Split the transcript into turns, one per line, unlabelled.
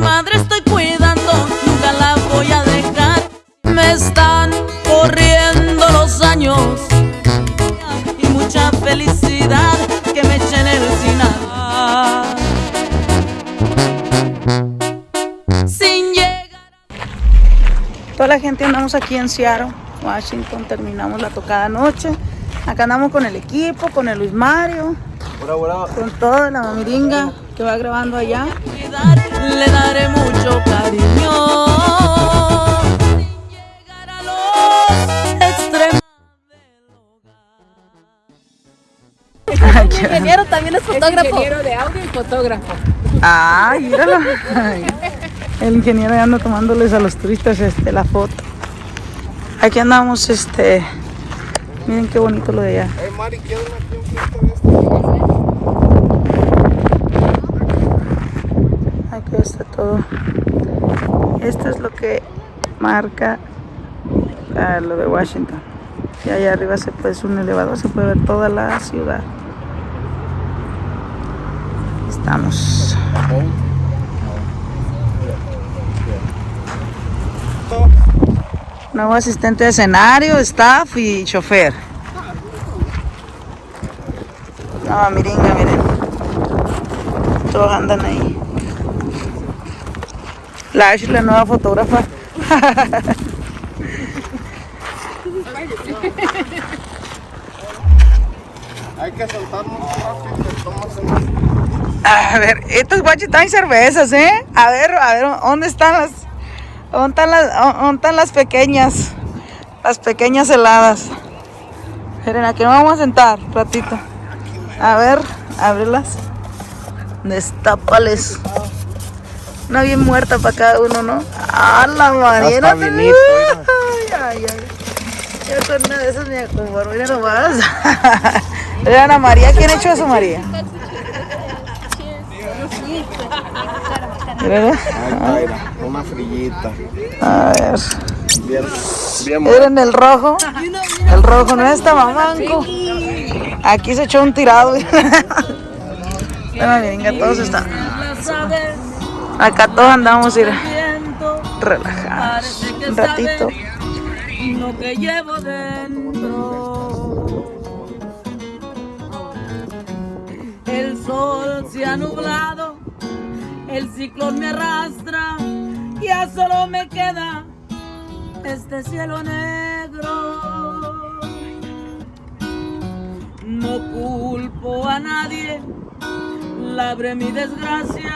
madre estoy cuidando, nunca la voy a dejar. Me están corriendo los años y mucha felicidad que me echen el final. Sin llegar
Toda la gente andamos aquí en Seattle, Washington, terminamos la tocada anoche. Acá andamos con el equipo, con el Luis Mario, con toda la mamiringa que va grabando allá.
le daré mucho cariño. Sin llegar a los extremos
ingeniero también es fotógrafo.
ingeniero de audio y fotógrafo.
Ay, míralo. Ay, El ingeniero ya anda tomándoles a los turistas este, la foto. Aquí andamos, este. Miren qué bonito lo de allá. Aquí está todo. Esto es lo que marca ah, lo de Washington. Y allá arriba se puede, es un elevador, se puede ver toda la ciudad. Estamos. Nuevo asistente de escenario, staff y chofer. No, miringa, miren. Todos andan ahí. La Ashley, la nueva fotógrafa.
Hay que rápido, tomas
A ver, estos guachos traen cervezas, ¿eh? A ver, a ver, ¿dónde están las, están las, están las pequeñas? Las pequeñas heladas. Miren, aquí nos vamos a sentar, ratito. A ver, ábrelas. Destápales. Una bien muerta para cada uno, ¿no? ¡Ah, la
vinito,
Ay, ay, ay. Yo con una de esas me acomodo, mira nomás. Mira, Ana María, ¿quién ha hecho eso, María? Mira,
Ahí está, mira, una frillita.
A ver.
Bien, bien
Miren el rojo. El rojo no está mamanco. Aquí se echó un tirado. Bueno, venga, todos están. Acá todos andamos ir relajados.
parece que
Un ratito.
lo que llevo dentro. El sol se ha nublado, el ciclón me arrastra, ya solo me queda este cielo negro. No culpo a nadie, labré mi desgracia